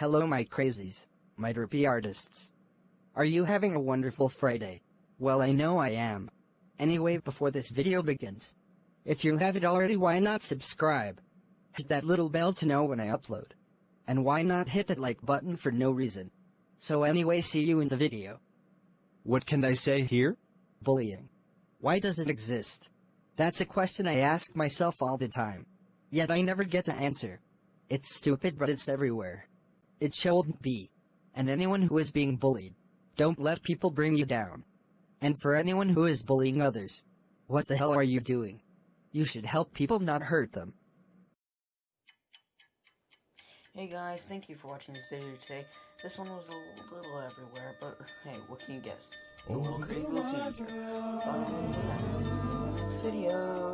Hello my crazies, my derpy artists. Are you having a wonderful Friday? Well I know I am. Anyway before this video begins, if you haven't already why not subscribe? Hit that little bell to know when I upload. And why not hit that like button for no reason? So anyway see you in the video. What can I say here? Bullying. Why does it exist? That's a question I ask myself all the time. Yet I never get to answer. It's stupid but it's everywhere. It shouldn't be. And anyone who is being bullied, don't let people bring you down. And for anyone who is bullying others, what the hell are you doing? You should help people not hurt them. Hey guys, thank you for watching this video today. This one was a little everywhere, but hey, what can you guess? A little creepy little teaser. Um, yeah, see you in the next video. Bye.